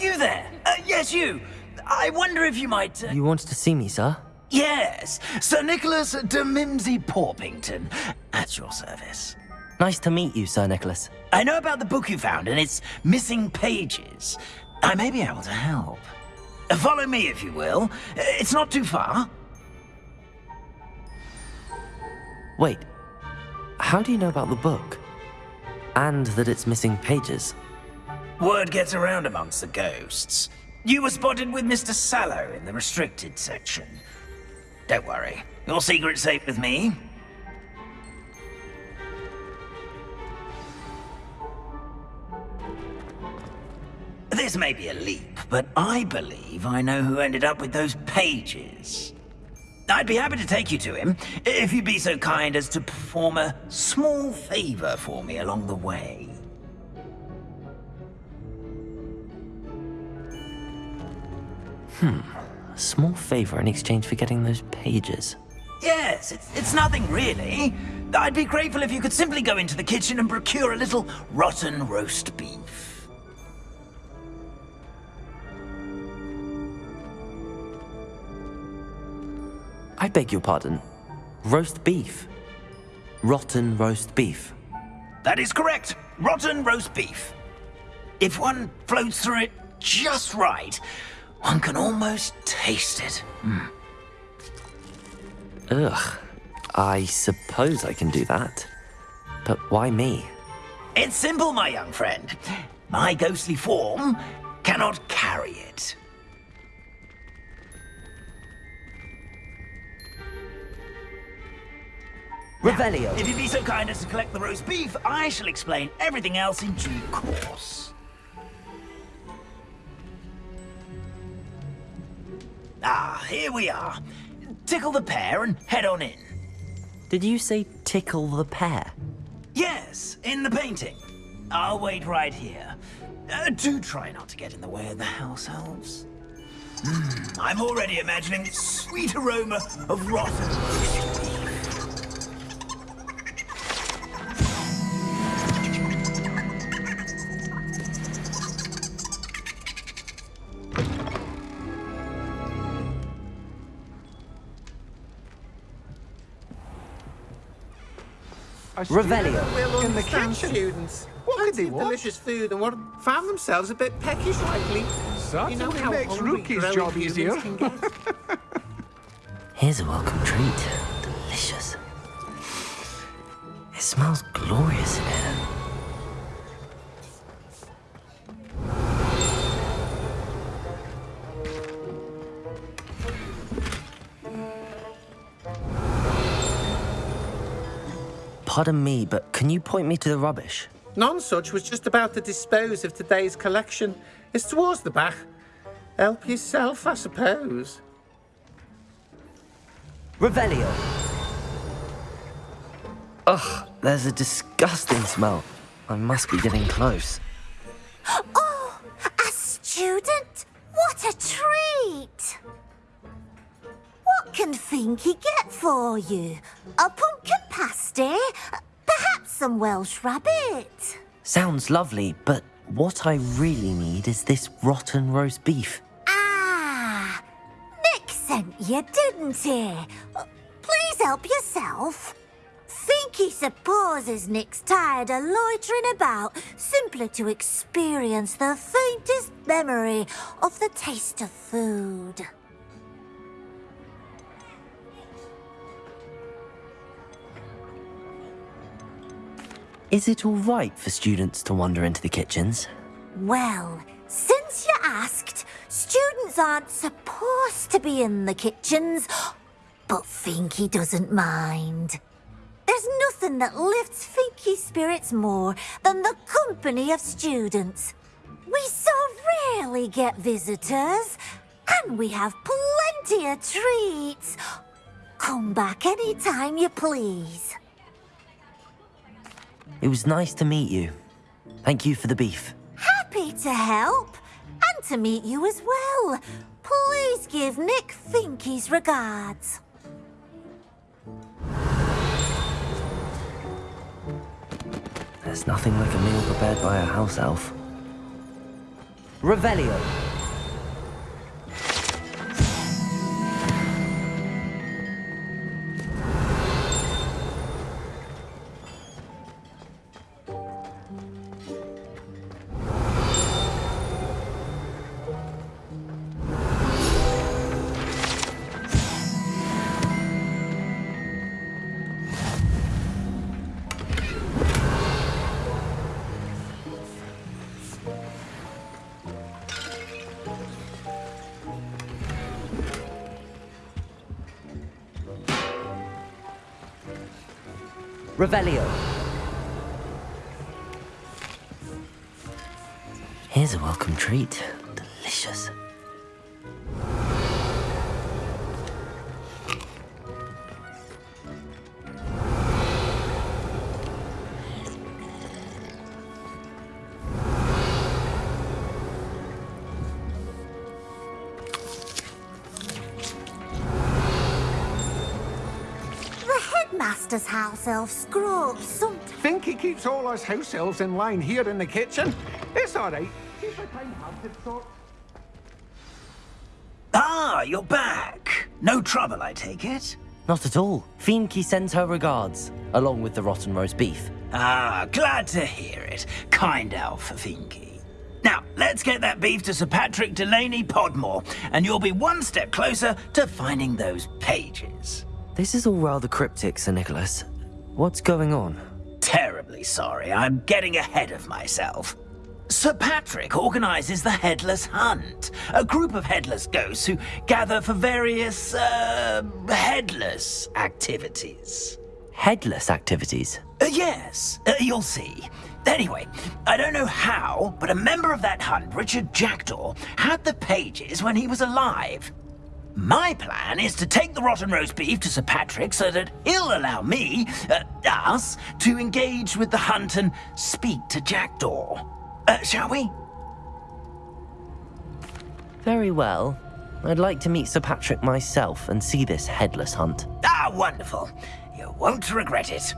you there? Uh, yes, you. I wonder if you might... Uh... You want to see me, sir? Yes, Sir Nicholas de Mimsy Porpington. At your service. Nice to meet you, Sir Nicholas. I know about the book you found and its missing pages. I may be able to help. Uh, follow me, if you will. Uh, it's not too far. Wait, how do you know about the book? And that it's missing pages? Word gets around amongst the ghosts. You were spotted with Mr. Sallow in the restricted section. Don't worry, your secret's safe with me. This may be a leap, but I believe I know who ended up with those pages. I'd be happy to take you to him, if you'd be so kind as to perform a small favor for me along the way. Hmm. A small favor in exchange for getting those pages. Yes, it's, it's nothing really. I'd be grateful if you could simply go into the kitchen and procure a little rotten roast beef. I beg your pardon. Roast beef. Rotten roast beef. That is correct. Rotten roast beef. If one floats through it just right, one can almost taste it. Mm. Ugh. I suppose I can do that. But why me? It's simple, my young friend. My ghostly form cannot carry it. Revelio. If you'd be so kind as to collect the roast beef, I shall explain everything else in due course. Ah, here we are. Tickle the pear and head on in. Did you say tickle the pear? Yes, in the painting. I'll wait right here. Uh, do try not to get in the way of the house elves. Mm, I'm already imagining the sweet aroma of rotten Revelio. In the kitchen. Students. What could they want? delicious food and what found themselves a bit peckish lately. Certainly you know how makes Rookie's job easier. Here's a welcome treat. Delicious. It smells glorious in here. Pardon me, but can you point me to the rubbish? Nonsuch was just about to dispose of today's collection. It's towards the back. Help yourself, I suppose. Revelio. Ugh, there's a disgusting smell. I must be getting close. Oh, a student? What a treat! What can he get for you? A pumpkin pasty? Perhaps some Welsh rabbit? Sounds lovely, but what I really need is this rotten roast beef. Ah, Nick sent you, didn't he? Please help yourself. Think he supposes Nick's tired of loitering about simply to experience the faintest memory of the taste of food. Is it all right for students to wander into the kitchens? Well, since you asked, students aren't supposed to be in the kitchens, but Finky doesn't mind. There's nothing that lifts Finky's spirits more than the company of students. We so rarely get visitors, and we have plenty of treats. Come back any time you please. It was nice to meet you. Thank you for the beef. Happy to help. And to meet you as well. Please give Nick Finky's regards. There's nothing like a meal prepared by a house elf. Revelio. Revelio. Here's a welcome treat. Headmaster's house elf screw up some. Think he keeps all us house elves in line here in the kitchen? It's all right. Keep a kind-hearted sort. Ah, you're back. No trouble, I take it? Not at all. Finky sends her regards, along with the rotten roast beef. Ah, glad to hear it. Kind elf, Finky. Now, let's get that beef to Sir Patrick Delaney Podmore, and you'll be one step closer to finding those pages. This is all rather cryptic, Sir Nicholas. What's going on? Terribly sorry, I'm getting ahead of myself. Sir Patrick organizes the Headless Hunt, a group of headless ghosts who gather for various, uh, headless activities. Headless activities. Uh, yes, uh, you'll see. Anyway, I don't know how, but a member of that hunt, Richard Jackdaw, had the pages when he was alive. My plan is to take the rotten roast beef to Sir Patrick so that he'll allow me, uh, us, to engage with the hunt and speak to Jackdaw. Uh, shall we? Very well. I'd like to meet Sir Patrick myself and see this headless hunt. Ah, wonderful. You won't regret it.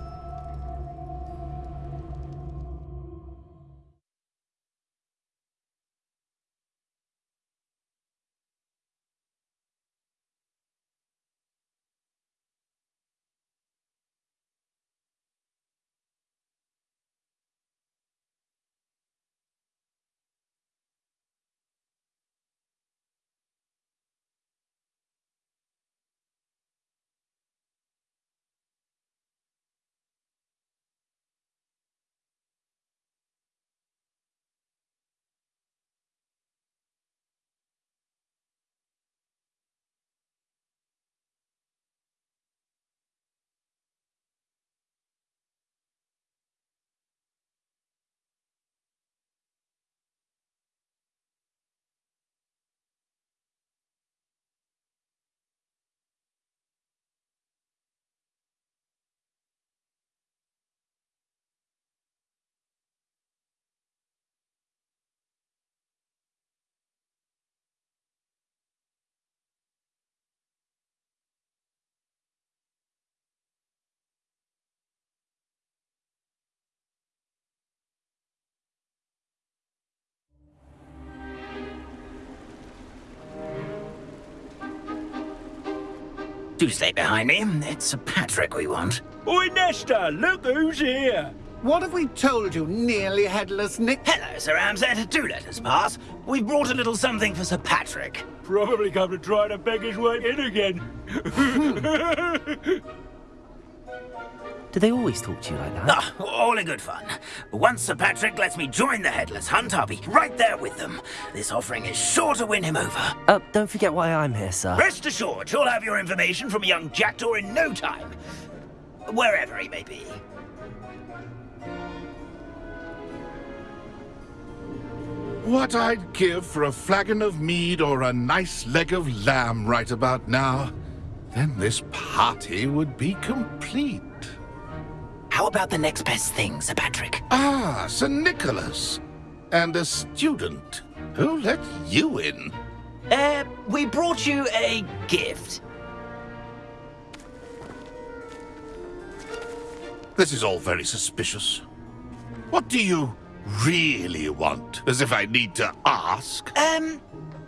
Do stay behind me. It's Sir Patrick we want. Oi, Nesta, look who's here. What have we told you, nearly headless Nick? Hello, Sir Ramsed. Do let us pass. We've brought a little something for Sir Patrick. Probably come to try to beg his way in again. Do they always talk to you like that? Ah, all in good fun. Once Sir Patrick lets me join the Headless Hunt, I'll be right there with them. This offering is sure to win him over. Uh, don't forget why I'm here, sir. Rest assured, you'll have your information from young Jackdaw in no time. Wherever he may be. What I'd give for a flagon of mead or a nice leg of lamb right about now. Then this party would be complete. How about the next best thing, Sir Patrick? Ah, Sir Nicholas. And a student. Who let you in? Uh, we brought you a gift. This is all very suspicious. What do you really want? As if I need to ask. Um,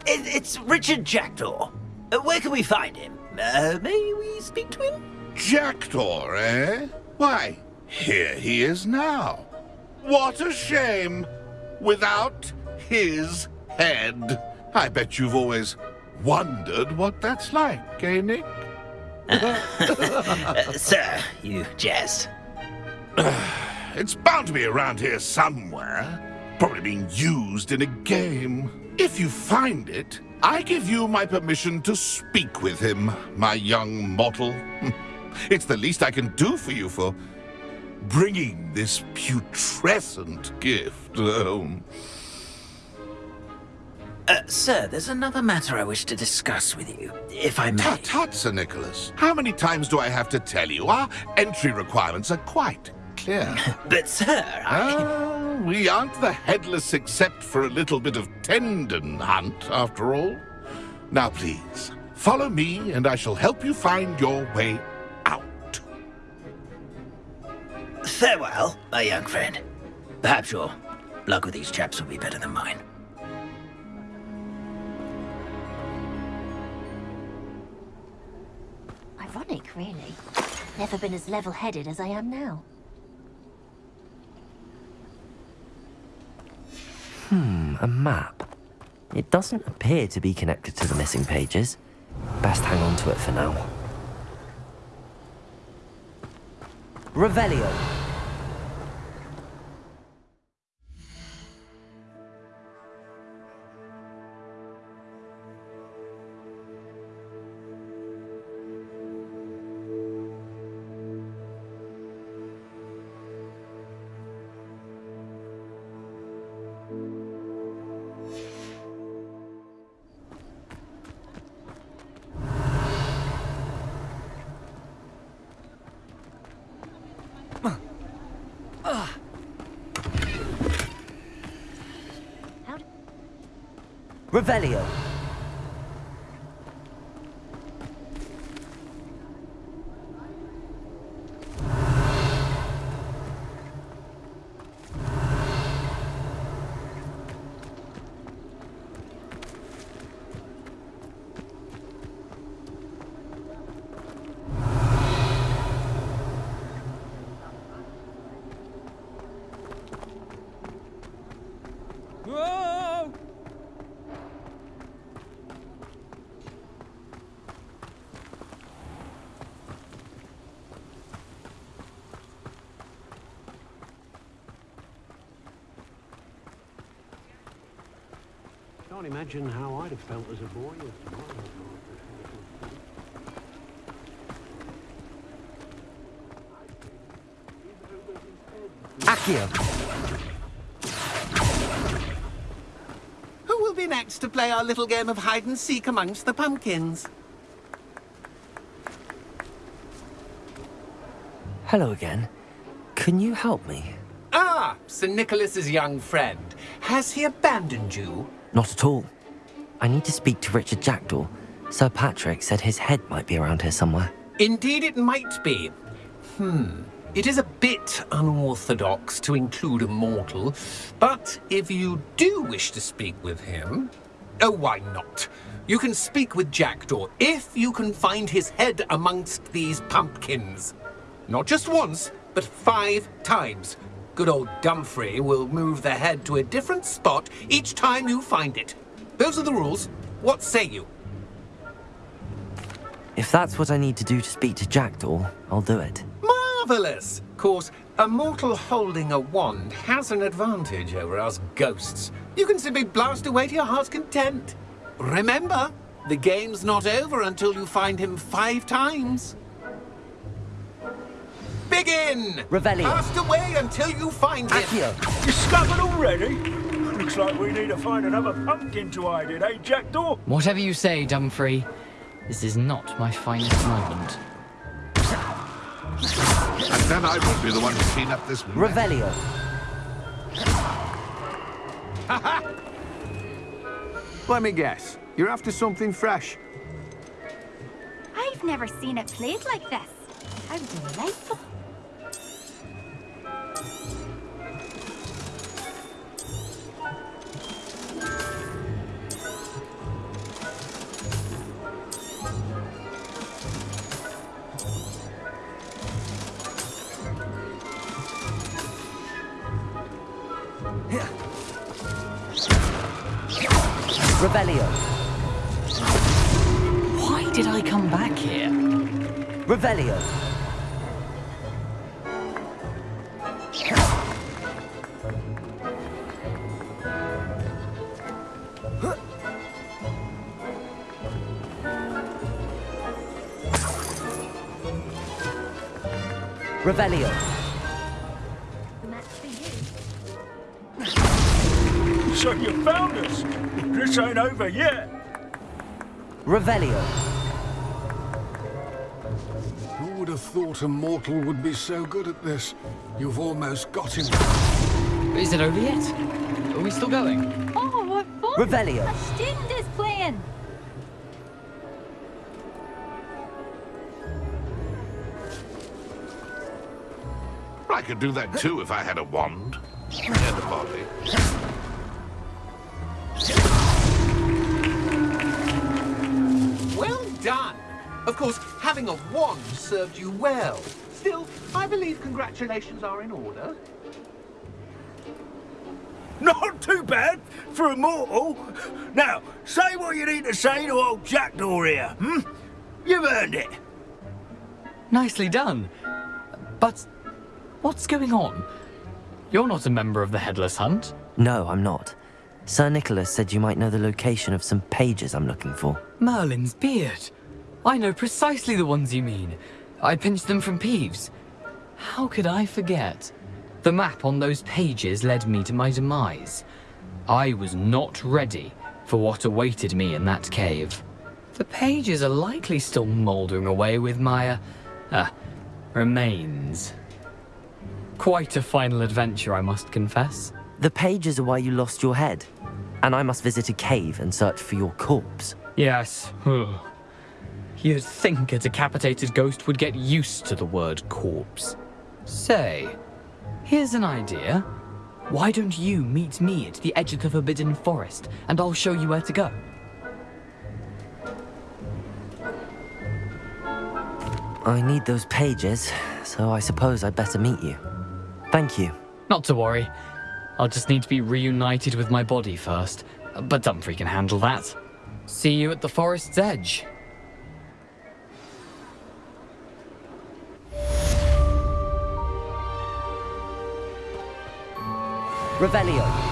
it, it's Richard Jackdaw. Uh, where can we find him? Uh, may we speak to him? Jackdaw, eh? Why, here he is now. What a shame! Without his head. I bet you've always wondered what that's like, eh, Nick? Uh, sir, you jest. It's bound to be around here somewhere. Probably being used in a game. If you find it, I give you my permission to speak with him, my young mortal. It's the least I can do for you for bringing this putrescent gift home. Uh, sir, there's another matter I wish to discuss with you, if I may. Tut tut, Sir Nicholas. How many times do I have to tell you? Our entry requirements are quite clear. But, sir, I... Ah, we aren't the headless except for a little bit of tendon hunt, after all. Now, please, follow me and I shall help you find your way Farewell, my young friend. Perhaps your luck with these chaps will be better than mine. Ironic, really. Never been as level-headed as I am now. Hmm, a map. It doesn't appear to be connected to the missing pages. Best hang on to it for now. Revelio. Revelio. Can't imagine how I'd have felt as a boy if tomorrow Accio. Who will be next to play our little game of hide and seek amongst the pumpkins? Hello again. Can you help me? Ah, Sir Nicholas's young friend. Has he abandoned you? Not at all. I need to speak to Richard Jackdaw. Sir Patrick said his head might be around here somewhere. Indeed it might be. Hmm. It is a bit unorthodox to include a mortal, but if you do wish to speak with him... Oh, why not? You can speak with Jackdaw if you can find his head amongst these pumpkins. Not just once, but five times. Good old Dumfrey will move the head to a different spot each time you find it. Those are the rules. What say you? If that's what I need to do to speak to Jackdaw, I'll do it. Marvellous! Of course, a mortal holding a wand has an advantage over us ghosts. You can simply blast away to your heart's content. Remember, the game's not over until you find him five times. Begin! Revelio. Blast away until you find him. Accio. Discovered already? Looks like we need to find another pumpkin to hide in, eh, Jackdaw? Whatever you say, Dumfrey. This is not my finest moment. And then I will be the one to clean up this mess. Revelio. Let me guess. You're after something fresh. I've never seen it played like this. How delightful. Revelio. Revelio. Match for you. So you found us. This ain't over yet. Revelio. Who would have thought a mortal would be so good at this? You've almost got him. Is it over yet? Are we still going? Oh, what fun! Revelio. A student is playing. I could do that too if I had a wand. And a body. Of course, having a wand served you well. Still, I believe congratulations are in order. Not too bad for a mortal. Now, say what you need to say to old Jackdaw here, hmm? You've earned it. Nicely done. But what's going on? You're not a member of the Headless Hunt. No, I'm not. Sir Nicholas said you might know the location of some pages I'm looking for. Merlin's beard. I know precisely the ones you mean. I pinched them from Peeves. How could I forget? The map on those pages led me to my demise. I was not ready for what awaited me in that cave. The pages are likely still mouldering away with my, uh, uh, remains. Quite a final adventure, I must confess. The pages are why you lost your head. And I must visit a cave and search for your corpse. Yes. You'd think a decapitated ghost would get used to the word corpse. Say, here's an idea. Why don't you meet me at the edge of the Forbidden Forest, and I'll show you where to go? I need those pages, so I suppose I'd better meet you. Thank you. Not to worry. I'll just need to be reunited with my body first. But Dumfrey can handle that. See you at the forest's edge. Revelio.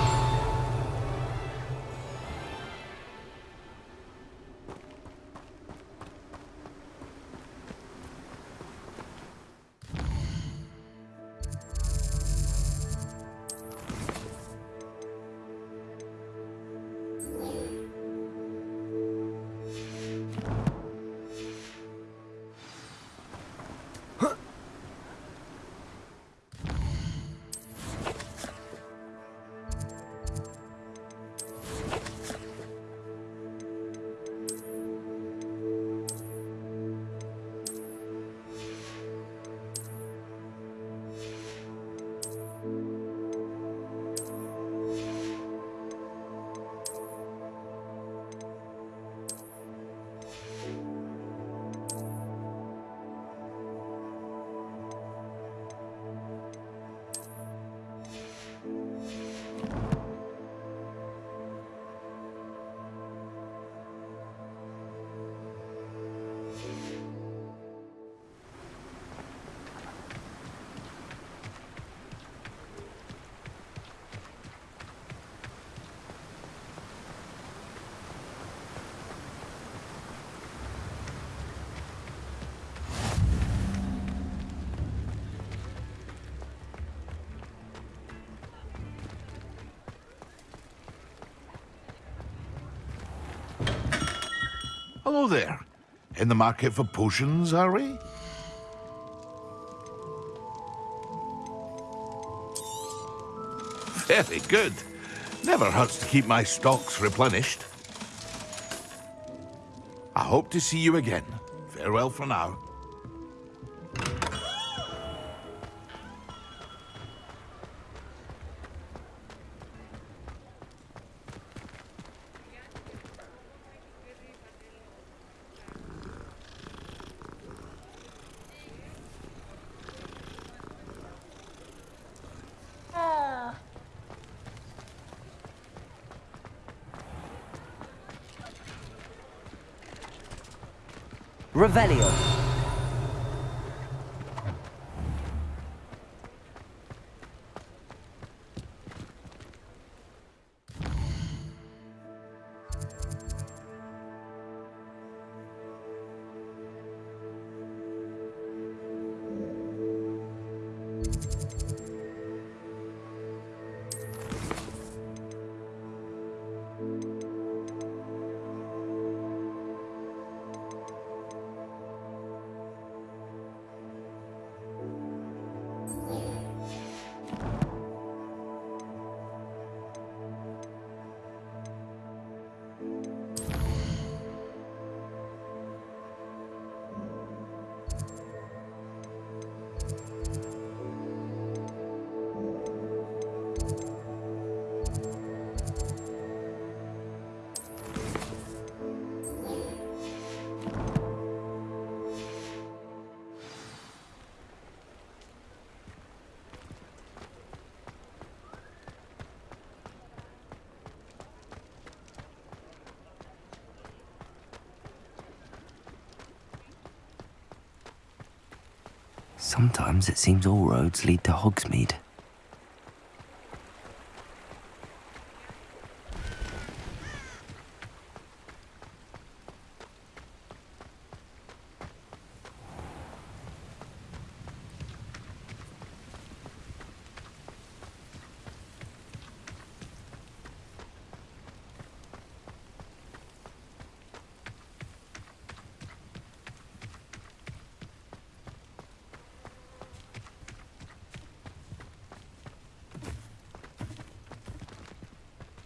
There. In the market for potions, are we? Very good. Never hurts to keep my stocks replenished. I hope to see you again. Farewell for now. Valios. Sometimes it seems all roads lead to Hogsmeade.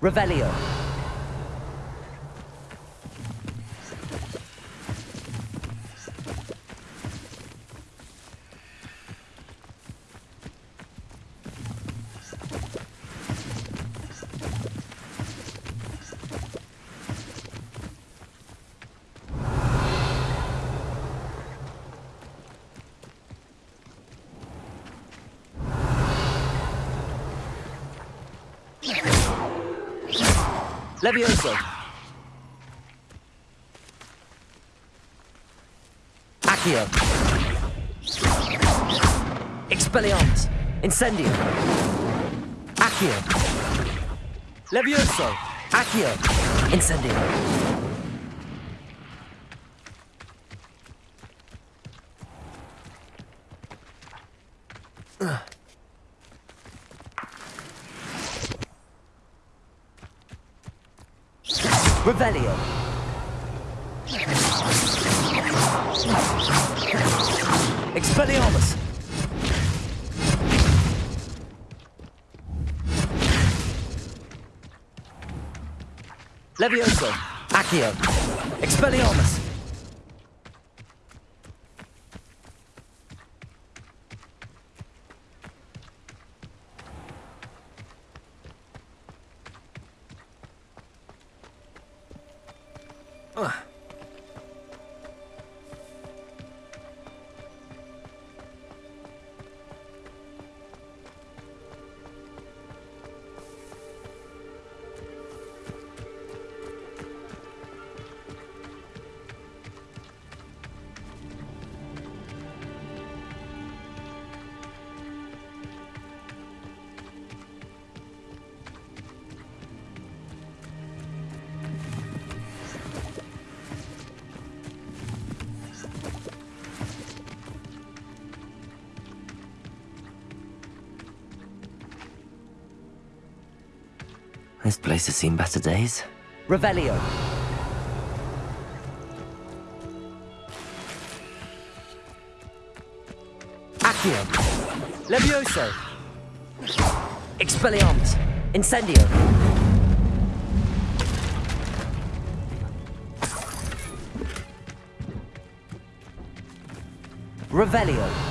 Revelio. Levioso. Accio. Expelliarmus. Incendio. Accio. Levioso. Accio. Incendio. Levioso. Accio. Expelliarmus. This place has seen better days. Revelio. Accio. Levioso. Expelliarmus. Incendio. Revelio.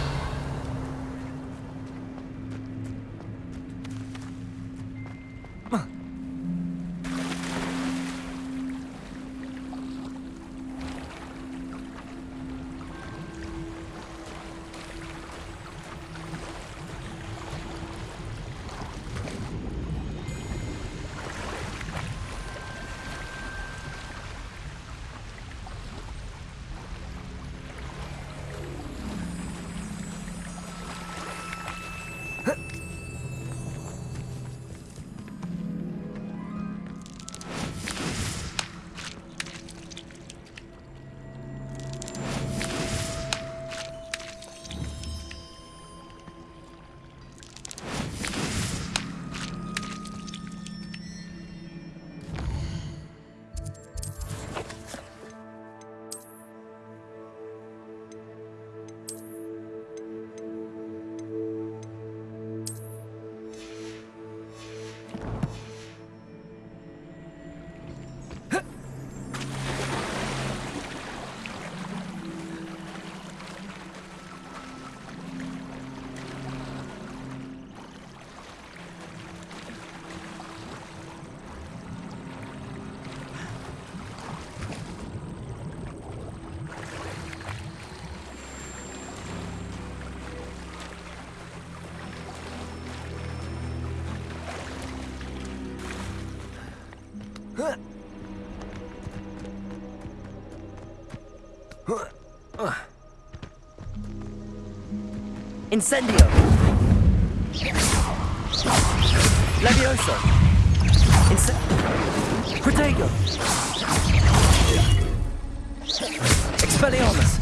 Incendio. Levioso. Ince... Protego. Expelliarmus.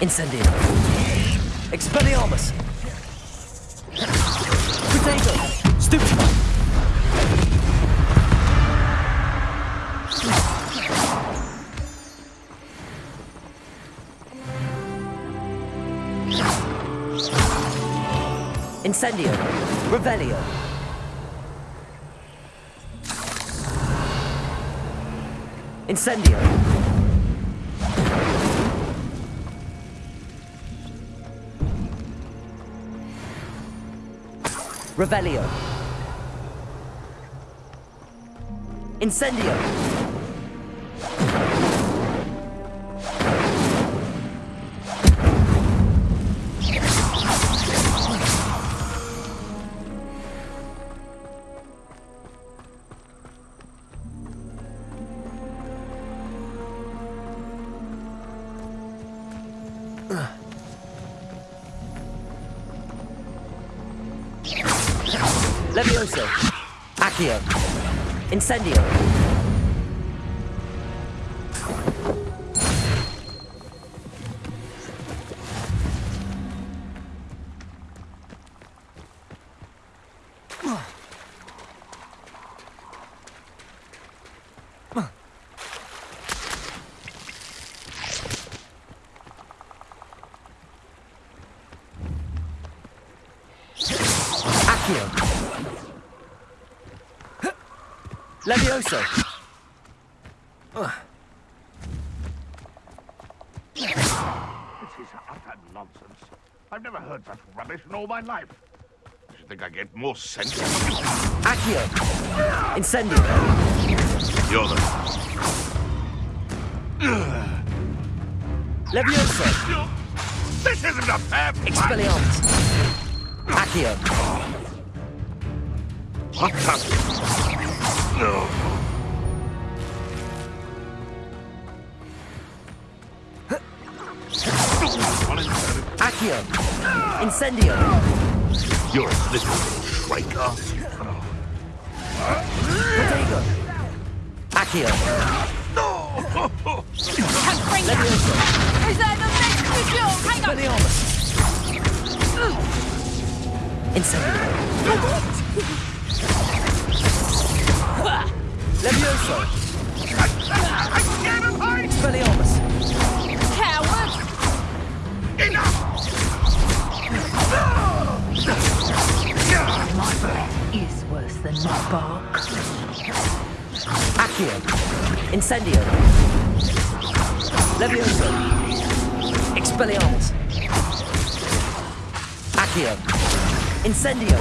Incendio. Expelliarmus. Protego. Stupefy. Incendio. Revelio. Incendio. Revelio. Incendio. Levioso. Accio. Incendio. Levioso. This is utter nonsense. I've never heard such rubbish in all my life. I should think I get more sense. Accio. Incendio. You're the... Levioso. This isn't a fair fight! Expelliarmus. Accio. The... No. Accio. Incendio. You're a little shrieker. Protego. Accio. Levioso. Is that the next video? Hang on! Expelliarmus. Incendio. Levioso. Expelliarmus. Coward! Enough! My breath is worse than my bark. Accio. Incendio. Levioso. Expelliarmus. Accio. Incendio.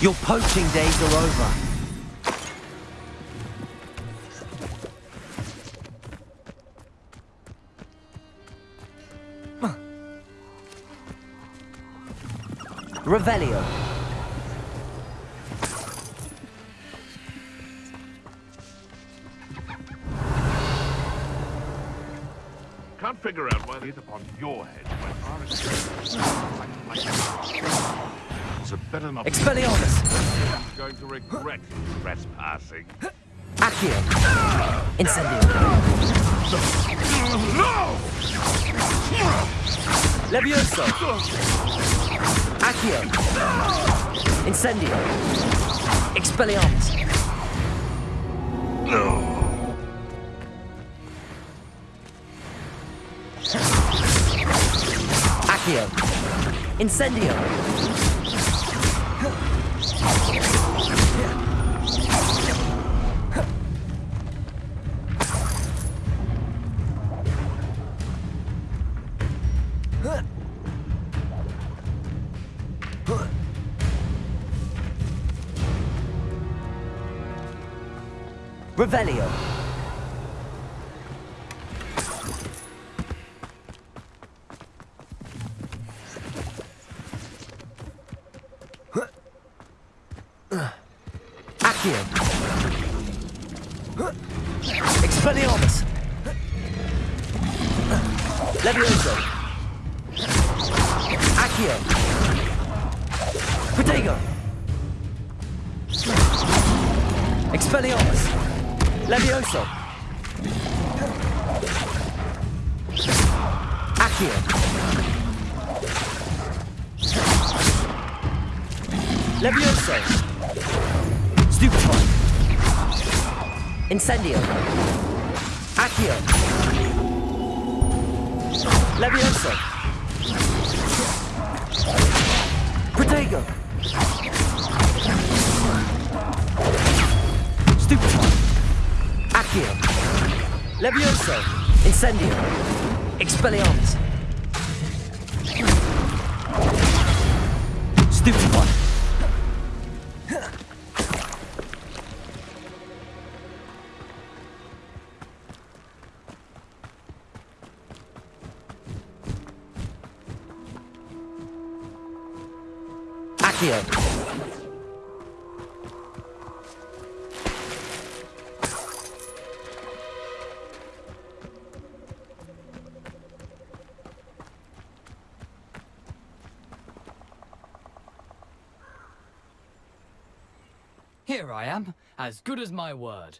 Your poaching days are over. Revelio. Can't figure out why it's upon your head when ours It's a better not... Expelliarmus. I'm going to regret trespassing. Accio. Incendio. No! Levioso. Accio. Incendio. Expelliarmus. No. Accio. Incendio. Revelio. Incendio. Accio. Levioso. Protego. Stupefy. Accio. Levioso. Incendio. Expelliarmus. Stupefy. Accio. As good as my word.